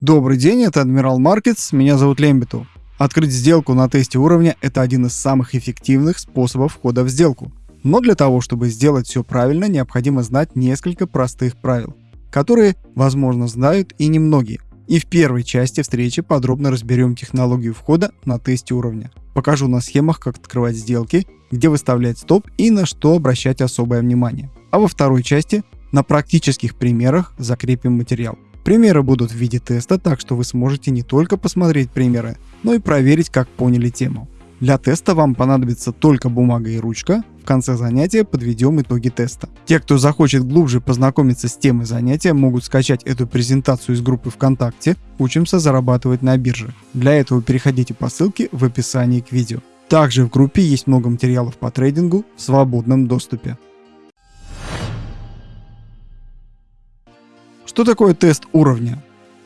Добрый день, это Адмирал Маркетс, меня зовут Лембиту. Открыть сделку на тесте уровня – это один из самых эффективных способов входа в сделку. Но для того, чтобы сделать все правильно, необходимо знать несколько простых правил, которые, возможно, знают и немногие. И в первой части встречи подробно разберем технологию входа на тесте уровня. Покажу на схемах, как открывать сделки, где выставлять стоп и на что обращать особое внимание. А во второй части на практических примерах закрепим материал. Примеры будут в виде теста, так что вы сможете не только посмотреть примеры, но и проверить, как поняли тему. Для теста вам понадобится только бумага и ручка. В конце занятия подведем итоги теста. Те, кто захочет глубже познакомиться с темой занятия, могут скачать эту презентацию из группы ВКонтакте «Учимся зарабатывать на бирже». Для этого переходите по ссылке в описании к видео. Также в группе есть много материалов по трейдингу в свободном доступе. Что такое тест уровня?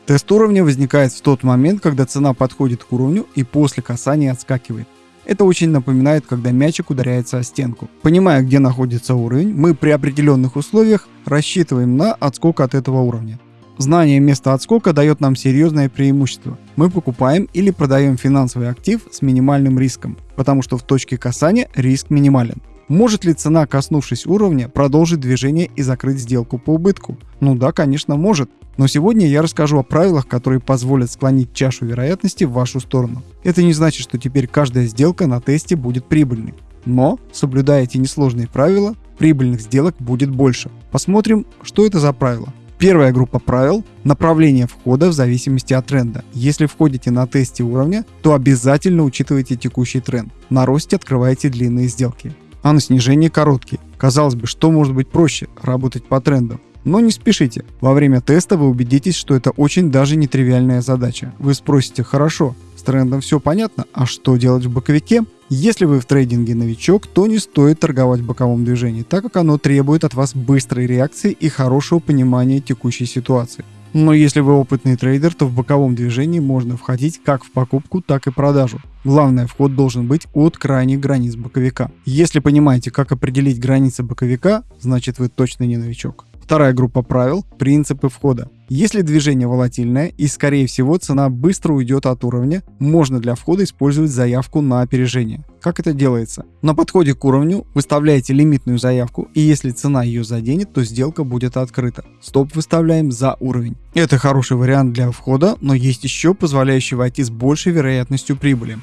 Тест уровня возникает в тот момент, когда цена подходит к уровню и после касания отскакивает. Это очень напоминает, когда мячик ударяется о стенку. Понимая, где находится уровень, мы при определенных условиях рассчитываем на отскок от этого уровня. Знание места отскока дает нам серьезное преимущество. Мы покупаем или продаем финансовый актив с минимальным риском, потому что в точке касания риск минимален. Может ли цена, коснувшись уровня, продолжить движение и закрыть сделку по убытку? Ну да, конечно, может. Но сегодня я расскажу о правилах, которые позволят склонить чашу вероятности в вашу сторону. Это не значит, что теперь каждая сделка на тесте будет прибыльной. Но, соблюдая эти несложные правила, прибыльных сделок будет больше. Посмотрим, что это за правила. Первая группа правил – направление входа в зависимости от тренда. Если входите на тесте уровня, то обязательно учитывайте текущий тренд. На росте открывайте длинные сделки а на снижении короткие. Казалось бы, что может быть проще – работать по трендам. Но не спешите. Во время теста вы убедитесь, что это очень даже нетривиальная задача. Вы спросите, хорошо, с трендом все понятно, а что делать в боковике? Если вы в трейдинге новичок, то не стоит торговать в боковом движении, так как оно требует от вас быстрой реакции и хорошего понимания текущей ситуации. Но если вы опытный трейдер, то в боковом движении можно входить как в покупку, так и продажу. Главное, вход должен быть от крайних границ боковика. Если понимаете, как определить границы боковика, значит вы точно не новичок. Вторая группа правил – принципы входа. Если движение волатильное и скорее всего цена быстро уйдет от уровня, можно для входа использовать заявку на опережение. Как это делается? На подходе к уровню выставляете лимитную заявку и если цена ее заденет, то сделка будет открыта. Стоп выставляем за уровень. Это хороший вариант для входа, но есть еще позволяющий войти с большей вероятностью прибыли.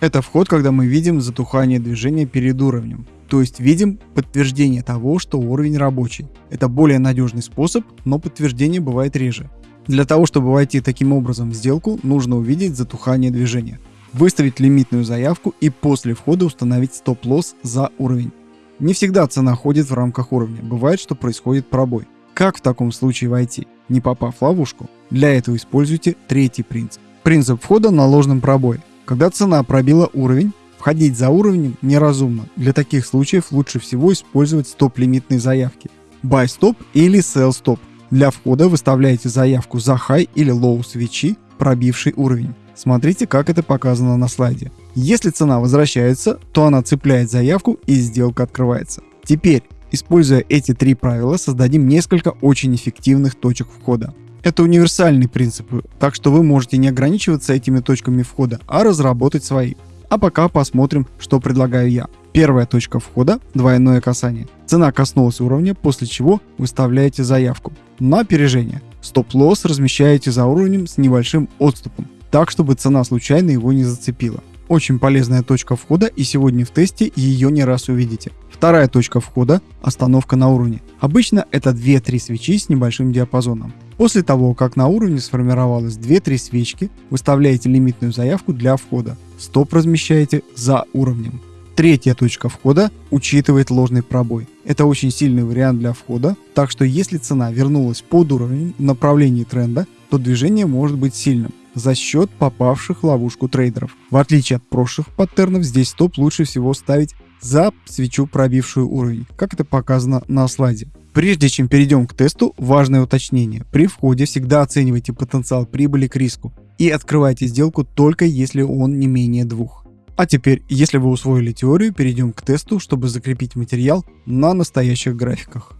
Это вход, когда мы видим затухание движения перед уровнем. То есть видим подтверждение того, что уровень рабочий. Это более надежный способ, но подтверждение бывает реже. Для того, чтобы войти таким образом в сделку, нужно увидеть затухание движения. Выставить лимитную заявку и после входа установить стоп-лосс за уровень. Не всегда цена ходит в рамках уровня, бывает, что происходит пробой. Как в таком случае войти, не попав в ловушку? Для этого используйте третий принцип. Принцип входа на ложном пробое. Когда цена пробила уровень, входить за уровнем неразумно. Для таких случаев лучше всего использовать стоп-лимитные заявки. Buy stop или Sell stop. Для входа выставляете заявку за high или low свечи, пробивший уровень. Смотрите, как это показано на слайде. Если цена возвращается, то она цепляет заявку и сделка открывается. Теперь, используя эти три правила, создадим несколько очень эффективных точек входа. Это универсальные принципы, так что вы можете не ограничиваться этими точками входа, а разработать свои. А пока посмотрим, что предлагаю я. Первая точка входа – двойное касание. Цена коснулась уровня, после чего выставляете заявку на опережение. Стоп-лосс размещаете за уровнем с небольшим отступом, так чтобы цена случайно его не зацепила. Очень полезная точка входа и сегодня в тесте ее не раз увидите. Вторая точка входа – остановка на уровне. Обычно это 2-3 свечи с небольшим диапазоном. После того, как на уровне сформировалось 2-3 свечки, выставляете лимитную заявку для входа. Стоп размещаете за уровнем. Третья точка входа учитывает ложный пробой. Это очень сильный вариант для входа, так что если цена вернулась под уровень в направлении тренда, то движение может быть сильным за счет попавших в ловушку трейдеров. В отличие от прошлых паттернов, здесь стоп лучше всего ставить за свечу, пробившую уровень, как это показано на слайде. Прежде чем перейдем к тесту, важное уточнение. При входе всегда оценивайте потенциал прибыли к риску и открывайте сделку только если он не менее двух. А теперь, если вы усвоили теорию, перейдем к тесту, чтобы закрепить материал на настоящих графиках.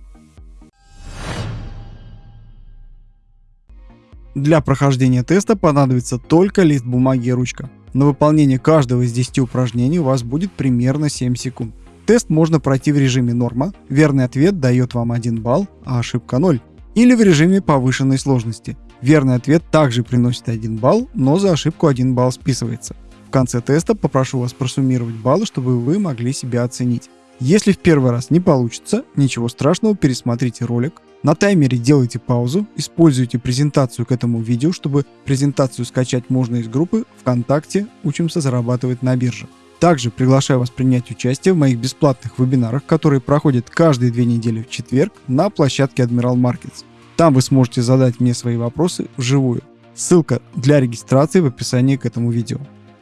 Для прохождения теста понадобится только лист бумаги и ручка. На выполнение каждого из 10 упражнений у вас будет примерно 7 секунд. Тест можно пройти в режиме норма, верный ответ дает вам 1 балл, а ошибка 0. Или в режиме повышенной сложности. Верный ответ также приносит 1 балл, но за ошибку 1 балл списывается. В конце теста попрошу вас просуммировать баллы, чтобы вы могли себя оценить. Если в первый раз не получится, ничего страшного, пересмотрите ролик, на таймере делайте паузу, используйте презентацию к этому видео, чтобы презентацию скачать можно из группы ВКонтакте «Учимся зарабатывать на бирже». Также приглашаю вас принять участие в моих бесплатных вебинарах, которые проходят каждые две недели в четверг на площадке Admiral Markets. Там вы сможете задать мне свои вопросы вживую. Ссылка для регистрации в описании к этому видео.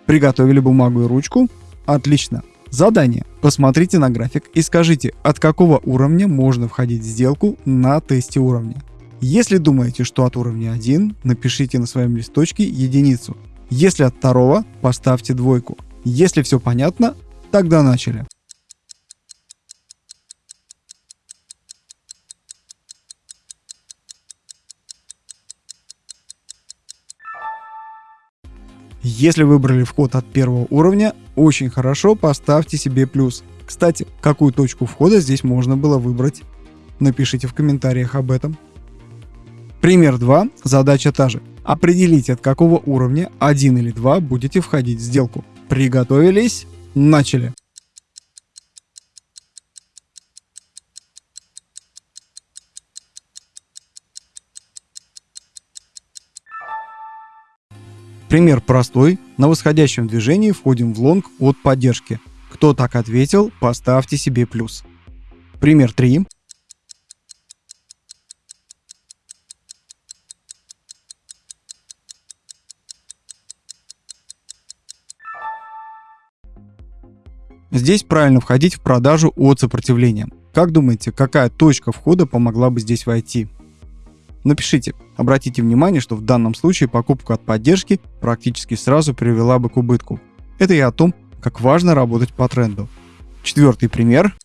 Приготовили бумагу и ручку? Отлично. Задание. Посмотрите на график и скажите, от какого уровня можно входить в сделку на тесте уровня. Если думаете, что от уровня 1, напишите на своем листочке единицу. Если от второго, поставьте двойку. Если все понятно, тогда начали. Если выбрали вход от первого уровня, очень хорошо, поставьте себе плюс. Кстати, какую точку входа здесь можно было выбрать? Напишите в комментариях об этом. Пример 2. Задача та же. Определите, от какого уровня 1 или 2 будете входить в сделку. Приготовились? Начали. Пример простой. На восходящем движении входим в лонг от поддержки. Кто так ответил, поставьте себе плюс. Пример 3. Здесь правильно входить в продажу от сопротивления. Как думаете, какая точка входа помогла бы здесь войти? Напишите. Обратите внимание, что в данном случае покупка от поддержки практически сразу привела бы к убытку. Это и о том, как важно работать по тренду. Четвертый пример.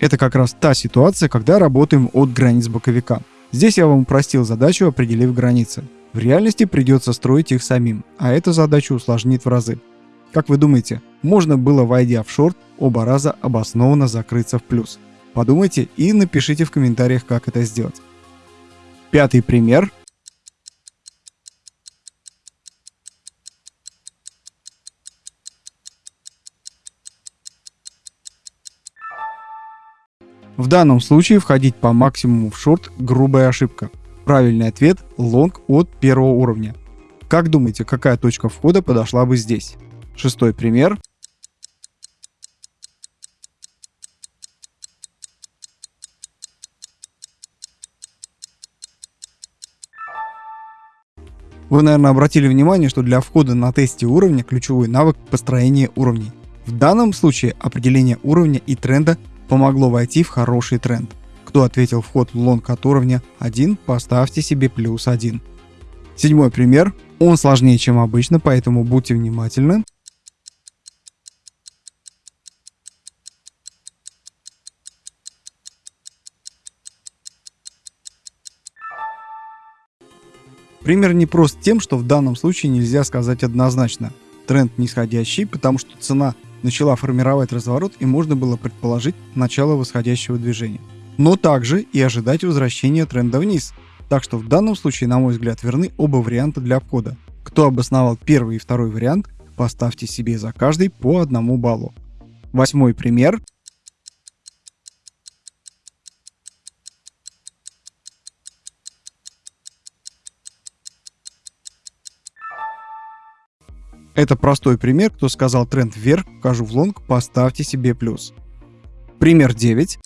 Это как раз та ситуация, когда работаем от границ боковика. Здесь я вам упростил задачу, определив границы. В реальности придется строить их самим, а эта задачу усложнит в разы. Как вы думаете, можно было, войдя в шорт, оба раза обоснованно закрыться в плюс? Подумайте и напишите в комментариях, как это сделать. Пятый пример. В данном случае входить по максимуму в шорт – грубая ошибка. Правильный ответ – лонг от первого уровня. Как думаете, какая точка входа подошла бы здесь? Шестой пример. Вы, наверное, обратили внимание, что для входа на тесте уровня ключевой навык построения уровней. В данном случае определение уровня и тренда помогло войти в хороший тренд. Кто ответил вход в лонг от уровня 1, поставьте себе плюс 1. Седьмой пример. Он сложнее, чем обычно, поэтому будьте внимательны. Пример не прост тем, что в данном случае нельзя сказать однозначно. Тренд нисходящий, потому что цена начала формировать разворот и можно было предположить начало восходящего движения но также и ожидать возвращения тренда вниз. Так что в данном случае, на мой взгляд, верны оба варианта для входа. Кто обосновал первый и второй вариант, поставьте себе за каждый по одному баллу. Восьмой пример. Это простой пример, кто сказал тренд вверх, вхожу в лонг, поставьте себе плюс. Пример 9.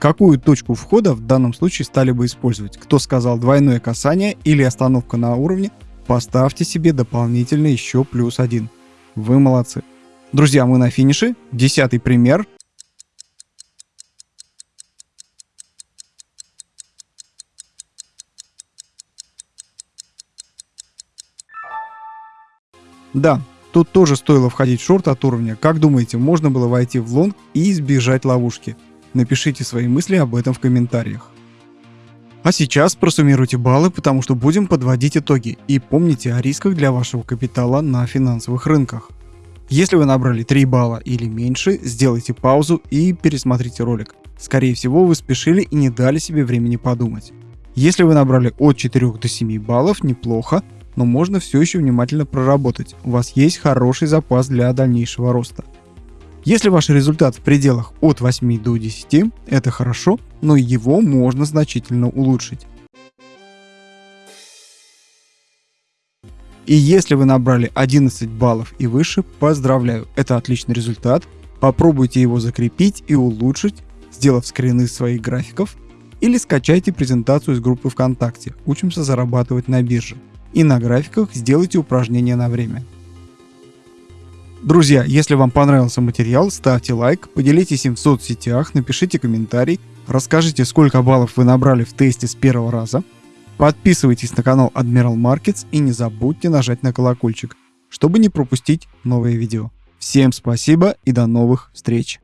какую точку входа в данном случае стали бы использовать? Кто сказал двойное касание или остановка на уровне? Поставьте себе дополнительно еще плюс один. Вы молодцы. Друзья, мы на финише. Десятый пример. Да, тут тоже стоило входить в шорт от уровня. Как думаете, можно было войти в лонг и избежать ловушки? Напишите свои мысли об этом в комментариях. А сейчас просуммируйте баллы, потому что будем подводить итоги. И помните о рисках для вашего капитала на финансовых рынках. Если вы набрали 3 балла или меньше, сделайте паузу и пересмотрите ролик. Скорее всего, вы спешили и не дали себе времени подумать. Если вы набрали от 4 до 7 баллов, неплохо, но можно все еще внимательно проработать. У вас есть хороший запас для дальнейшего роста. Если ваш результат в пределах от 8 до 10, это хорошо, но его можно значительно улучшить. И если вы набрали 11 баллов и выше, поздравляю, это отличный результат. Попробуйте его закрепить и улучшить, сделав скрины своих графиков, или скачайте презентацию из группы ВКонтакте «Учимся зарабатывать на бирже» и на графиках сделайте упражнения на время. Друзья, если вам понравился материал, ставьте лайк, поделитесь им в соцсетях, напишите комментарий, расскажите, сколько баллов вы набрали в тесте с первого раза, подписывайтесь на канал Admiral Markets и не забудьте нажать на колокольчик, чтобы не пропустить новые видео. Всем спасибо и до новых встреч!